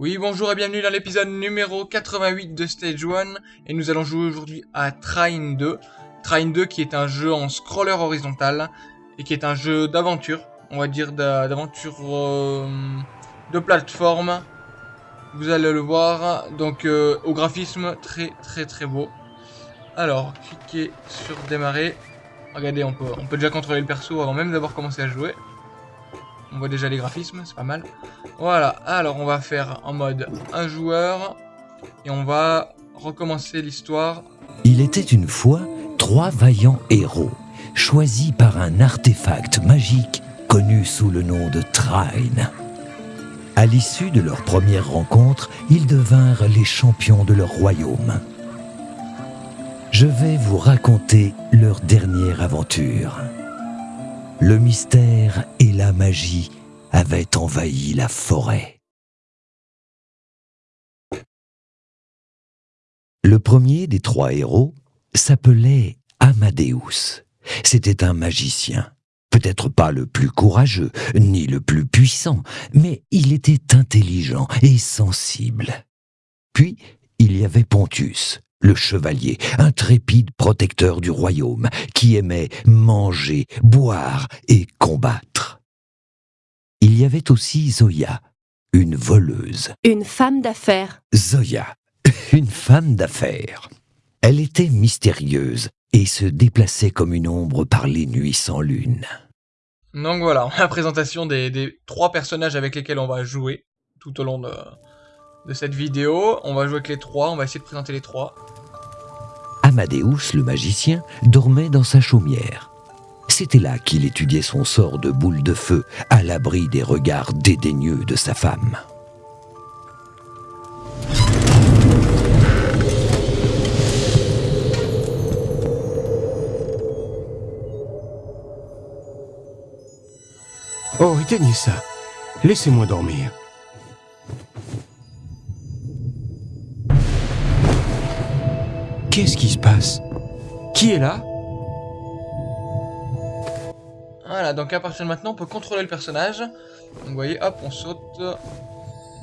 Oui, bonjour et bienvenue dans l'épisode numéro 88 de Stage 1 et nous allons jouer aujourd'hui à Train 2. Train 2 qui est un jeu en scroller horizontal et qui est un jeu d'aventure, on va dire d'aventure euh, de plateforme. Vous allez le voir, donc euh, au graphisme très très très beau. Alors, cliquez sur démarrer. Regardez, on peut, on peut déjà contrôler le perso avant même d'avoir commencé à jouer. On voit déjà les graphismes, c'est pas mal. Voilà, alors on va faire en mode un joueur. Et on va recommencer l'histoire. Il était une fois trois vaillants héros, choisis par un artefact magique connu sous le nom de Trine. À l'issue de leur première rencontre, ils devinrent les champions de leur royaume. Je vais vous raconter leur dernière aventure. Le mystère et la magie avaient envahi la forêt. Le premier des trois héros s'appelait Amadeus. C'était un magicien. Peut-être pas le plus courageux, ni le plus puissant, mais il était intelligent et sensible. Puis, il y avait Pontus, le chevalier, intrépide protecteur du royaume, qui aimait manger, boire et combattre. Il y avait aussi Zoya, une voleuse. Une femme d'affaires. Zoya, une femme d'affaires. Elle était mystérieuse et se déplaçait comme une ombre par les nuits sans lune. Donc voilà, la présentation des, des trois personnages avec lesquels on va jouer tout au long de, de cette vidéo. On va jouer avec les trois, on va essayer de présenter les trois. Amadeus, le magicien, dormait dans sa chaumière. C'était là qu'il étudiait son sort de boule de feu, à l'abri des regards dédaigneux de sa femme. Oh, éteignez ça. Laissez-moi dormir. Qu'est-ce qui se passe? Qui est là? Voilà, donc à partir de maintenant, on peut contrôler le personnage. Donc vous voyez, hop, on saute.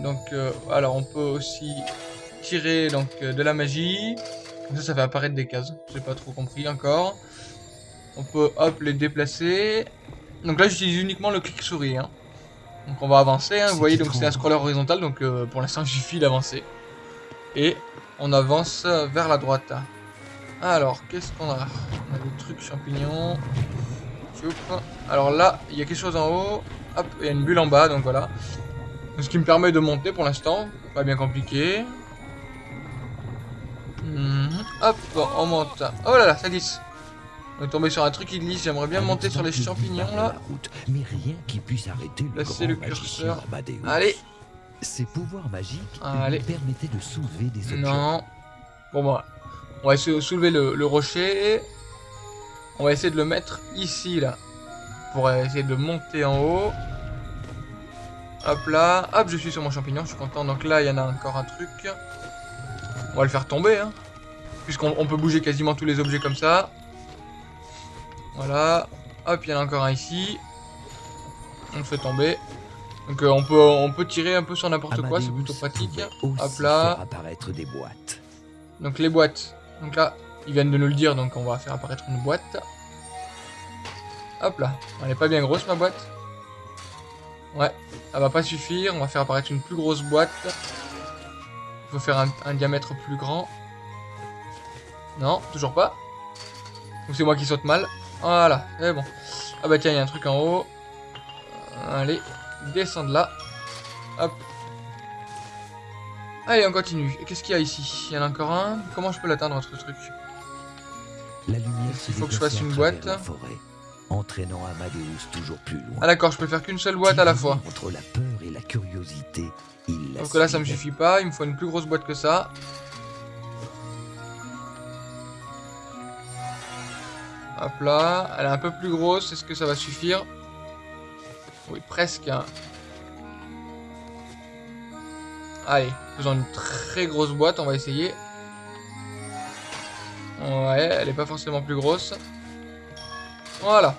Donc, euh, alors on peut aussi tirer donc euh, de la magie. Comme ça, ça fait apparaître des cases. J'ai pas trop compris encore. On peut, hop, les déplacer. Donc là, j'utilise uniquement le clic souris. Hein. Donc on va avancer. Hein. Vous voyez, donc c'est un scroller horizontal. Donc euh, pour l'instant, il suffit d'avancer. Et on avance vers la droite. Alors, qu'est-ce qu'on a? On a des trucs champignons. Alors là, il y a quelque chose en haut. Hop, il y a une bulle en bas, donc voilà. Ce qui me permet de monter pour l'instant. Pas bien compliqué. Mhm. Hop, on monte. Oh là là, ça glisse. On est tombé sur un truc qui glisse. J'aimerais bien monter sur les champignons là. Mais rien qui puisse arrêter le Là, c'est le curseur. Allez, ses pouvoirs magiques lui permettaient de soulever des objets. Non. Bon, bah, on va essayer de soulever le, le, rocher. On va essayer de le mettre ici, là. Pour essayer de monter en haut. Hop là. Hop, je suis sur mon champignon, je suis content. Donc là, il y en a encore un truc. On va le faire tomber, hein. Puisqu'on on peut bouger quasiment tous les objets comme ça. Voilà. Hop, il y en a encore un ici. On le fait tomber. Donc euh, on, peut, on peut tirer un peu sur n'importe quoi, c'est plutôt pratique. Hop là. apparaître des boîtes. Donc les boîtes. Donc là, ils viennent de nous le dire, donc on va faire apparaître une boîte. Hop là. Elle est pas bien grosse ma boîte. Ouais, elle va pas suffire. On va faire apparaître une plus grosse boîte. Il faut faire un, un diamètre plus grand. Non, toujours pas. Ou c'est moi qui saute mal. Voilà, c'est bon. Ah bah tiens, il y a un truc en haut. Allez, descendre là. Hop. Allez, on continue. Qu'est-ce qu'il y a ici? Il y en a encore un? Comment je peux l'atteindre, ce truc La lumière Il faut que je fasse une boîte. Forêt, entraînant Amadeus toujours plus loin. Ah d'accord, je peux faire qu'une seule boîte à la fois. Entre la peur et la curiosité, il Donc là, ça me suffit pas. Il me faut une plus grosse boîte que ça. Hop là. Elle est un peu plus grosse. Est-ce que ça va suffire? Oui, presque. Hein. Allez, faisons une très grosse boîte, on va essayer. Ouais, elle est pas forcément plus grosse. Voilà.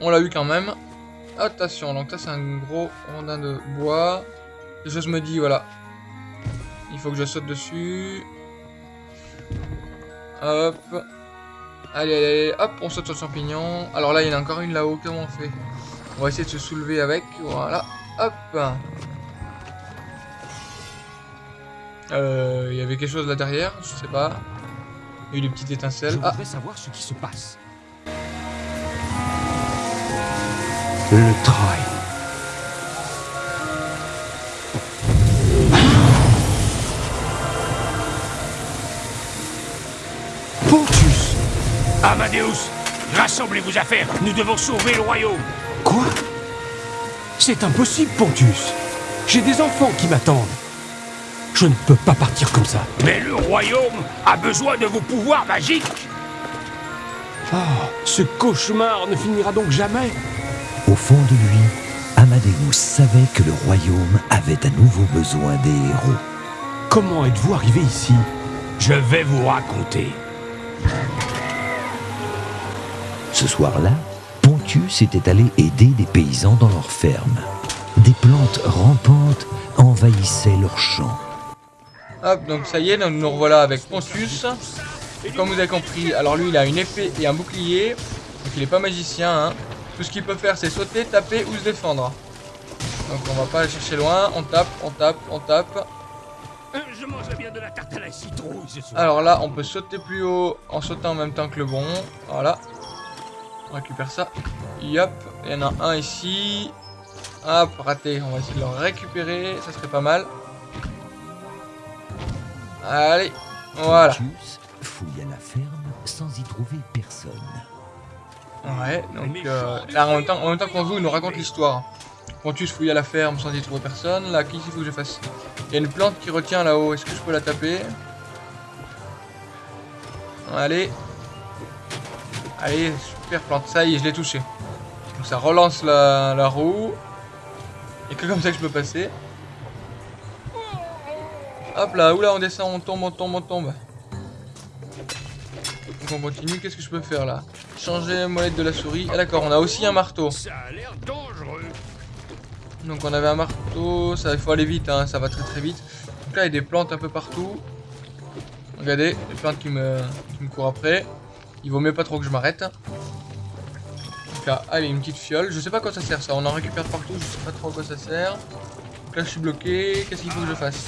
On l'a eu quand même. Attention, donc ça c'est un gros rondin de bois. Quelque chose me dit, voilà. Il faut que je saute dessus. Hop. Allez, allez, allez, hop, on saute sur le champignon. Alors là, il y en a encore une là-haut, comment on fait? On va essayer de se soulever avec, voilà. Hop. Euh, il y avait quelque chose là derrière, je sais pas. Il y a eu des petites étincelles. Je Ah, voudrais savoir ce qui se passe. Le train. Pontus Amadeus, rassemblez-vous à faire. Nous devons sauver le royaume. Quoi C'est impossible, Pontus. J'ai des enfants qui m'attendent. Je ne peux pas partir comme ça. Mais le royaume a besoin de vos pouvoirs magiques. Oh, ce cauchemar ne finira donc jamais. Au fond de lui, Amadeus savait que le royaume avait à nouveau besoin des héros. Comment êtes-vous arrivé ici Je vais vous raconter. Ce soir-là, Pontius était allé aider des paysans dans leur ferme. Des plantes rampantes envahissaient leurs champs. hop, donc ça y est, donc nous revoilà avec Pontius. Comme vous avez compris, alors lui il a une épée et un bouclier. Donc il est pas magicien. Hein. Tout ce qu'il peut faire c'est sauter, taper ou se défendre. Donc on va pas aller chercher loin. On tape, on tape, on tape. Je mangerai bien de la tarte à la citrouille ce soir. Alors là, on peut sauter plus haut en sautant en même temps que le bon. Voilà. On récupère ça. Yop. Il y en a un ici. Hop, raté. On va essayer de le récupérer. Ça serait pas mal. Allez. Voilà. Fouilla la ferme sans y trouver personne. Ouais, donc euh, là, en même temps, en même temps qu'on joue, il nous raconte l'histoire. Pontus fouille à la ferme sans y trouver personne. Là, qu'est-ce qu'il faut que je fasse? Il y a une plante qui retient là-haut. Est-ce que je peux la taper? Allez. Allez, plante. Ça y est, je l'ai touché. Donc ça relance la, la roue. Et que comme ça que je peux passer. Hop là, oula, on descend, on tombe, on tombe, on tombe. Donc on continue, qu'est-ce que je peux faire là? Changer molette de la souris. Ah d'accord, on a aussi un marteau. Ça a l'air dangereux. Donc on avait un marteau, ça il faut aller vite, hein, ça va très très vite. Donc là il y a des plantes un peu partout. Regardez, des plantes qui me, qui me courent après. Il vaut mieux pas trop que je m'arrête. Donc là, allez, une petite fiole. Je sais pas à quoi ça sert ça, on en récupère partout, je sais pas trop à quoi ça sert. Donc là je suis bloqué, qu'est-ce qu'il faut que je fasse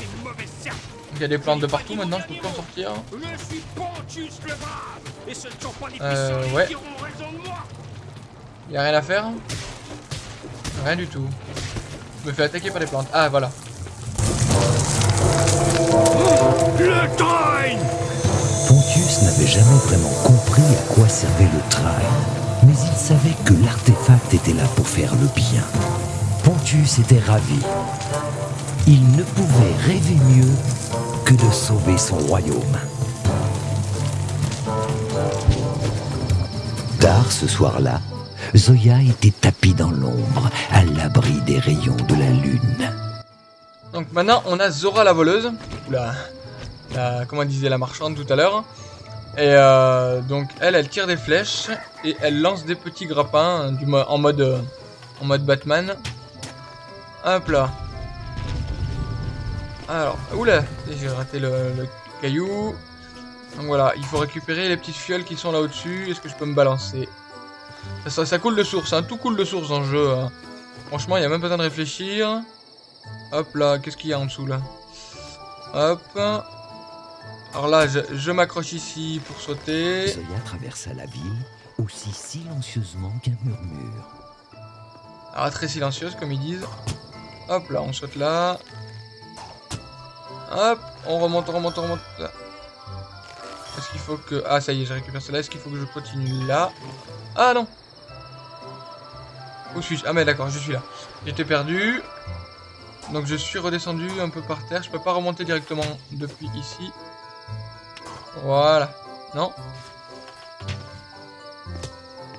il y a des plantes de partout maintenant, je peux pas en sortir. Je suis Pontius le brave. Et ce ne sont pas les Euh, puissants ouais. qui auront raison de moi. Y a rien à faire Rien du tout. Je me fais attaquer par les plantes. Ah voilà. Le train Pontius n'avait jamais vraiment compris à quoi servait le train, mais il savait que l'artefact était là pour faire le bien. Pontius était ravi. Il ne pouvait rêver mieux que de sauver son royaume. Tard ce soir-là, Zoya était tapie dans l'ombre, à l'abri des rayons de la lune. Donc maintenant on a Zora la voleuse, ou la, la- comment disait la marchande tout à l'heure. Et euh, donc elle, elle tire des flèches et elle lance des petits grappins hein, en mode euh, en mode Batman. Hop là. Alors, oula, j'ai raté le, caillou. Donc voilà, il faut récupérer les petites fioles qui sont là au-dessus. Est-ce que je peux me balancer? Ça, coule de source, hein, tout coule de source le jeu. hein. Franchement, il n'y a même pas besoin de réfléchir. Hop là, qu'est-ce qu'il y a en dessous là? Hop. Alors là, je, je m'accroche ici pour sauter. Zoya traversa la ville aussi silencieusement qu'un murmure. Alors très silencieuse comme ils disent. Hop là, on saute là. Hop, on remonte, on remonte, on remonte. là. Est-ce qu'il faut que... Ah ça y est, j'ai récupéré cela. Est-ce qu'il faut que je continue là? Ah non Où suis-je? Ah mais d'accord, je suis là. J'étais perdu. Donc je suis redescendu un peu par terre. Je peux pas remonter directement depuis ici. Voilà. Non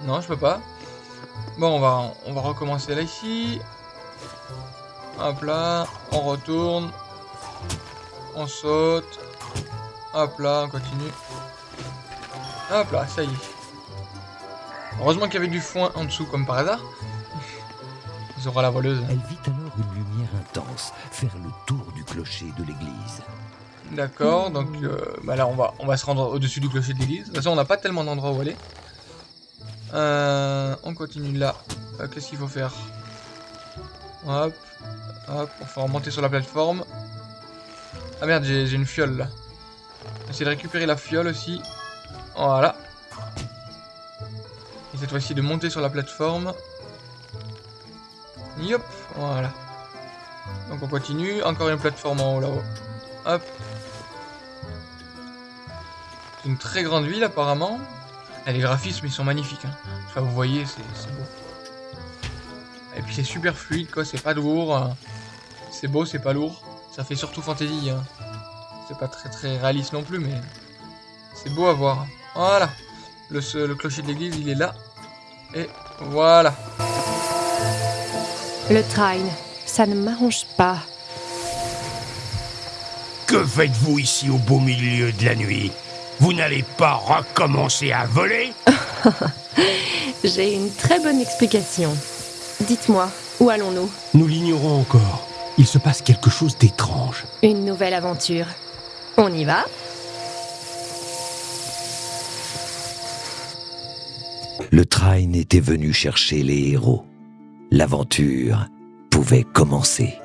Non, je peux pas. Bon, on va, on va recommencer là ici. Hop là, on retourne. On saute. Hop là, on continue. Hop là, ça y est. Heureusement qu'il y avait du foin en dessous comme par hasard. Zora la voleuse. Elle vit alors une lumière distance, faire le tour du clocher de l'église. D'accord, donc euh, bah là on va, on va se rendre au-dessus du clocher de l'église. De toute façon on n'a pas tellement d'endroits où aller. Euh, on continue là. Euh, Qu'est-ce qu'il faut faire? Hop, hop, on va remonter sur la plateforme. Ah merde, j'ai une fiole là. Essayer de récupérer la fiole aussi. Voilà. Et cette fois-ci de monter sur la plateforme. Yop, voilà. Donc on continue, encore une plateforme en haut là-haut. Hop. C'est une très grande ville apparemment. Et les graphismes ils sont magnifiques. Hein. Enfin, vous voyez, c'est beau. Et puis c'est super fluide quoi, c'est pas lourd. hein. C'est beau, c'est pas lourd. Ça fait surtout fantasy. hein. C'est pas très très réaliste non plus, mais c'est beau à voir. Voilà. Le, ce- le clocher de l'église il est là. Et voilà. Le train, ça ne m'arrange pas. Que faites-vous ici au beau milieu de la nuit? Vous n'allez pas recommencer à voler J'ai une très bonne explication. Dites-moi, où allons-nous? Nous l'ignorons encore. Il se passe quelque chose d'étrange. Une nouvelle aventure. On y va? Le train était venu chercher les héros. L'aventure pouvait commencer.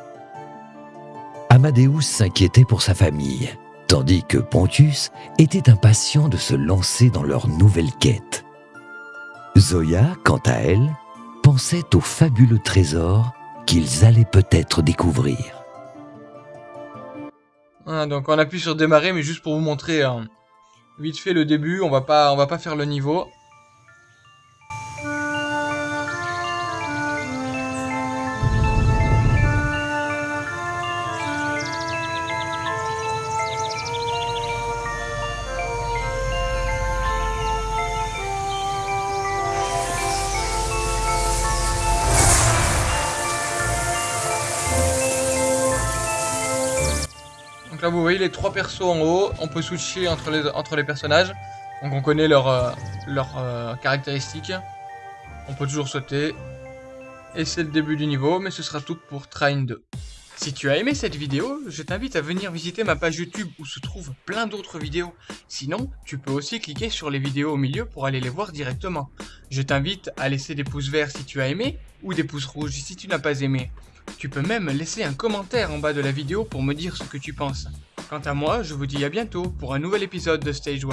Amadeus s'inquiétait pour sa famille, tandis que Pontius était impatient de se lancer dans leur nouvelle quête. Zoya, quant à elle, pensait au fabuleux trésor qu'ils allaient peut-être découvrir. Voilà, donc on appuie sur démarrer, mais juste pour vous montrer hein, vite fait le début. On va pas, on va pas faire le niveau. Vous voyez les trois persos en haut. On peut switcher entre les, personnages. Donc on connaît leurs euh, euh, caractéristiques. On peut toujours sauter. Et c'est le début du niveau, mais ce sera tout pour Train 2. Si tu as aimé cette vidéo, je t'invite à venir visiter ma page YouTube où se trouvent plein d'autres vidéos. Sinon, tu peux aussi cliquer sur les vidéos au milieu pour aller les voir directement. Je t'invite à laisser des pouces verts si tu as aimé, ou des pouces rouges si tu n'as pas aimé. Tu peux même laisser un commentaire en bas de la vidéo pour me dire ce que tu penses. Quant à moi, je vous dis à bientôt pour un nouvel épisode de Stage 1.